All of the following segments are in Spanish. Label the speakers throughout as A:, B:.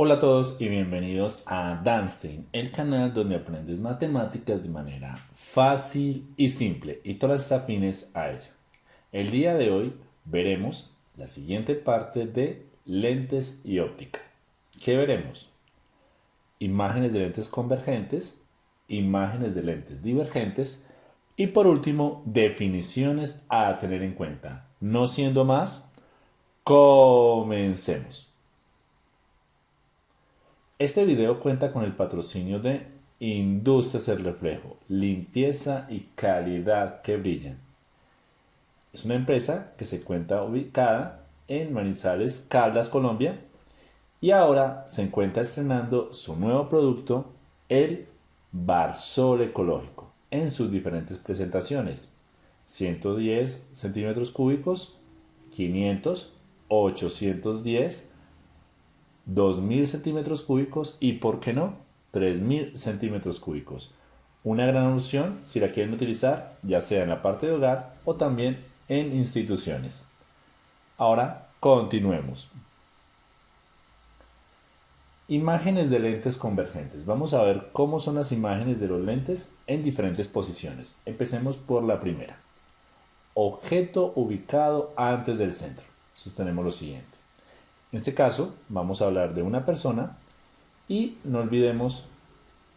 A: Hola a todos y bienvenidos a Danstein, el canal donde aprendes matemáticas de manera fácil y simple y todas las afines a ella. El día de hoy veremos la siguiente parte de lentes y óptica. ¿Qué veremos? Imágenes de lentes convergentes, imágenes de lentes divergentes y por último definiciones a tener en cuenta. No siendo más, comencemos. Este video cuenta con el patrocinio de Industrias El Reflejo, limpieza y calidad que brillan. Es una empresa que se encuentra ubicada en Manizales, Caldas, Colombia, y ahora se encuentra estrenando su nuevo producto, el Barsol Ecológico, en sus diferentes presentaciones. 110 centímetros cúbicos, 500, 810, 2.000 centímetros cúbicos y, ¿por qué no?, 3.000 centímetros cúbicos. Una gran opción si la quieren utilizar ya sea en la parte de hogar o también en instituciones. Ahora continuemos. Imágenes de lentes convergentes. Vamos a ver cómo son las imágenes de los lentes en diferentes posiciones. Empecemos por la primera. Objeto ubicado antes del centro. Entonces tenemos lo siguiente. En este caso vamos a hablar de una persona y no olvidemos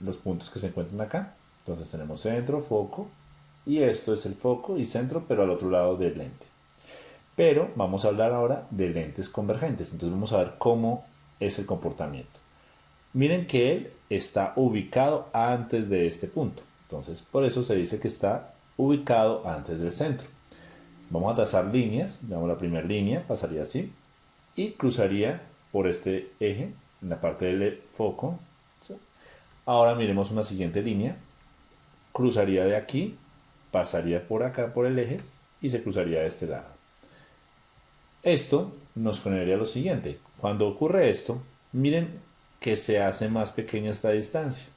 A: los puntos que se encuentran acá. Entonces tenemos centro, foco y esto es el foco y centro pero al otro lado del lente. Pero vamos a hablar ahora de lentes convergentes. Entonces vamos a ver cómo es el comportamiento. Miren que él está ubicado antes de este punto. Entonces por eso se dice que está ubicado antes del centro. Vamos a trazar líneas. Veamos la primera línea, pasaría así y cruzaría por este eje en la parte del foco. Ahora miremos una siguiente línea. Cruzaría de aquí, pasaría por acá por el eje y se cruzaría de este lado. Esto nos generaría lo siguiente. Cuando ocurre esto, miren que se hace más pequeña esta distancia.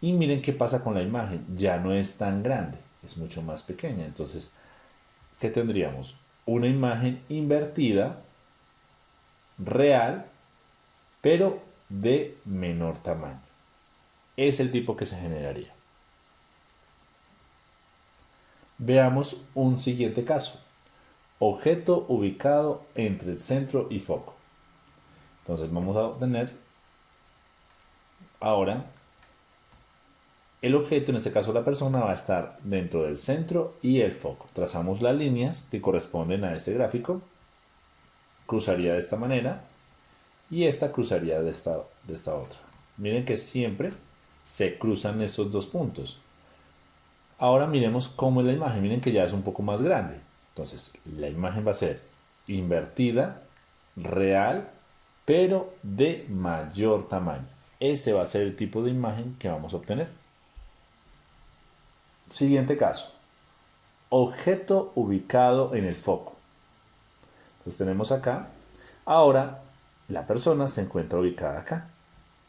A: Y miren qué pasa con la imagen. Ya no es tan grande, es mucho más pequeña. Entonces, ¿qué tendríamos? Una imagen invertida real, pero de menor tamaño. Es el tipo que se generaría. Veamos un siguiente caso. Objeto ubicado entre el centro y foco. Entonces vamos a obtener ahora el objeto, en este caso la persona, va a estar dentro del centro y el foco. Trazamos las líneas que corresponden a este gráfico cruzaría de esta manera y esta cruzaría de esta, de esta otra. Miren que siempre se cruzan esos dos puntos. Ahora miremos cómo es la imagen. Miren que ya es un poco más grande. Entonces, la imagen va a ser invertida, real, pero de mayor tamaño. Ese va a ser el tipo de imagen que vamos a obtener. Siguiente caso. Objeto ubicado en el foco. Entonces tenemos acá. Ahora la persona se encuentra ubicada acá,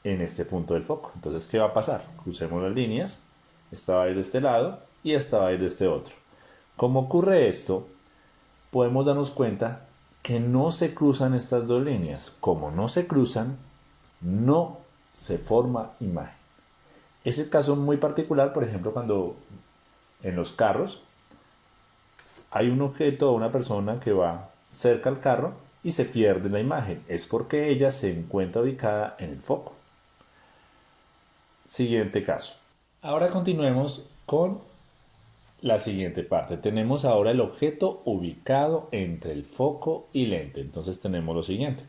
A: en este punto del foco. Entonces, ¿qué va a pasar? Crucemos las líneas. Esta va a ir de este lado y esta va a ir de este otro. Como ocurre esto, podemos darnos cuenta que no se cruzan estas dos líneas. Como no se cruzan, no se forma imagen. Es el caso muy particular, por ejemplo, cuando en los carros hay un objeto o una persona que va cerca al carro y se pierde la imagen. Es porque ella se encuentra ubicada en el foco. Siguiente caso. Ahora continuemos con la siguiente parte. Tenemos ahora el objeto ubicado entre el foco y lente. Entonces tenemos lo siguiente.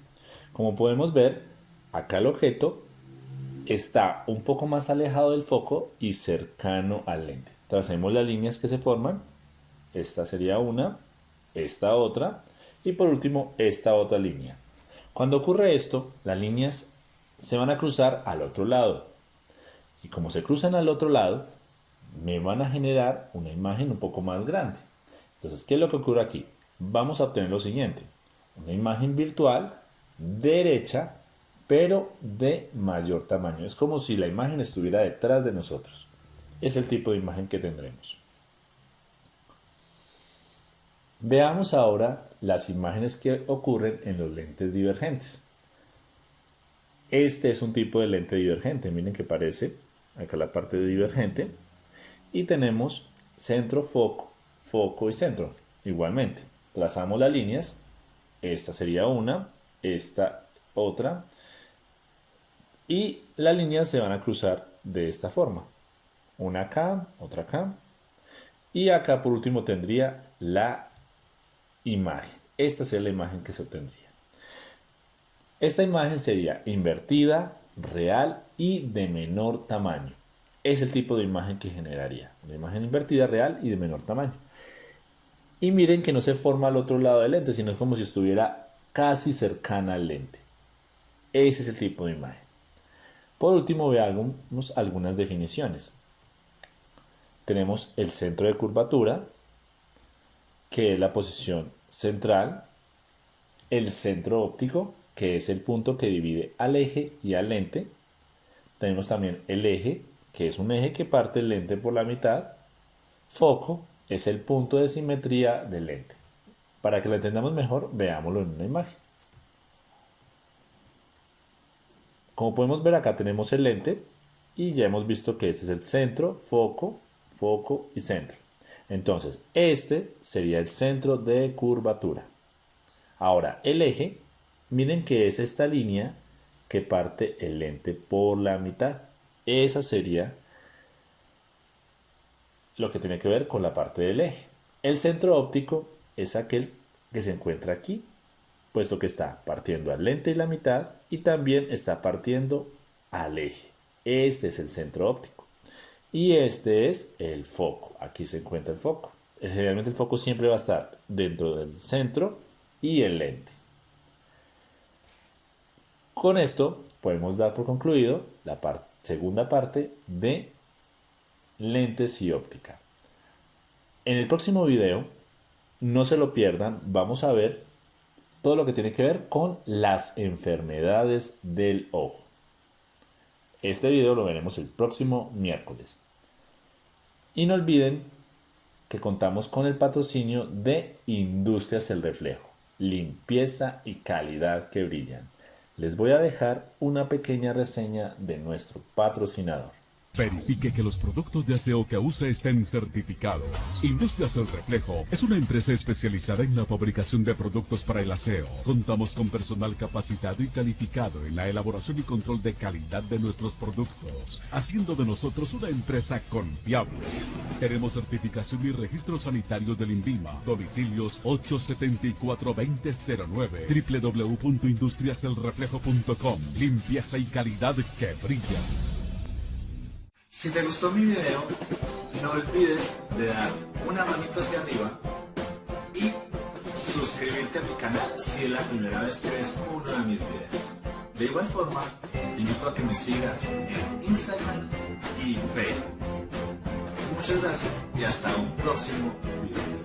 A: Como podemos ver, acá el objeto está un poco más alejado del foco y cercano al lente. Tracemos las líneas que se forman. Esta sería una, esta otra y por último, esta otra línea. Cuando ocurre esto, las líneas se van a cruzar al otro lado. Y como se cruzan al otro lado, me van a generar una imagen un poco más grande. Entonces, ¿qué es lo que ocurre aquí? Vamos a obtener lo siguiente. Una imagen virtual derecha, pero de mayor tamaño. Es como si la imagen estuviera detrás de nosotros. Es el tipo de imagen que tendremos. Veamos ahora las imágenes que ocurren en los lentes divergentes. Este es un tipo de lente divergente, miren que parece acá la parte de divergente y tenemos centro, foco, foco y centro. Igualmente, trazamos las líneas, esta sería una, esta otra y las líneas se van a cruzar de esta forma. Una acá, otra acá y acá por último tendría la imagen. Esta sería la imagen que se obtendría. Esta imagen sería invertida, real y de menor tamaño. Es el tipo de imagen que generaría. Una imagen invertida, real y de menor tamaño. Y miren que no se forma al otro lado del lente, sino es como si estuviera casi cercana al lente. Ese es el tipo de imagen. Por último, veamos algunas definiciones. Tenemos el centro de curvatura, que es la posición central, el centro óptico, que es el punto que divide al eje y al lente. Tenemos también el eje, que es un eje que parte el lente por la mitad. Foco es el punto de simetría del lente. Para que lo entendamos mejor, veámoslo en una imagen. Como podemos ver acá tenemos el lente y ya hemos visto que este es el centro, foco, foco y centro. Entonces, este sería el centro de curvatura. Ahora, el eje Miren que es esta línea que parte el lente por la mitad. Esa sería lo que tiene que ver con la parte del eje. El centro óptico es aquel que se encuentra aquí, puesto que está partiendo al lente y la mitad y también está partiendo al eje. Este es el centro óptico. Y este es el foco. Aquí se encuentra el foco. Generalmente el foco siempre va a estar dentro del centro y el lente. Con esto podemos dar por concluido la segunda parte de lentes y óptica. En el próximo video, no se lo pierdan, vamos a ver todo lo que tiene que ver con las enfermedades del ojo. Este video lo veremos el próximo miércoles. Y no olviden que contamos con el patrocinio de Industrias El Reflejo, limpieza y calidad que brillan les voy a dejar una pequeña reseña de nuestro patrocinador.
B: Verifique que los productos de aseo que use estén certificados. Industrias El Reflejo es una empresa especializada en la fabricación de productos para el aseo. Contamos con personal capacitado y calificado en la elaboración y control de calidad de nuestros productos, haciendo de nosotros una empresa confiable. Tenemos certificación y registro sanitario del INVIMA. Domicilios 874-2009 www.industriaselreflejo.com Limpieza y calidad que brilla.
A: Si te gustó mi video, no olvides de dar una manito hacia arriba y suscribirte a mi canal si es la primera vez que ves uno de mis videos. De igual forma, te invito a que me sigas en Instagram y Facebook. Muchas gracias y hasta un próximo video.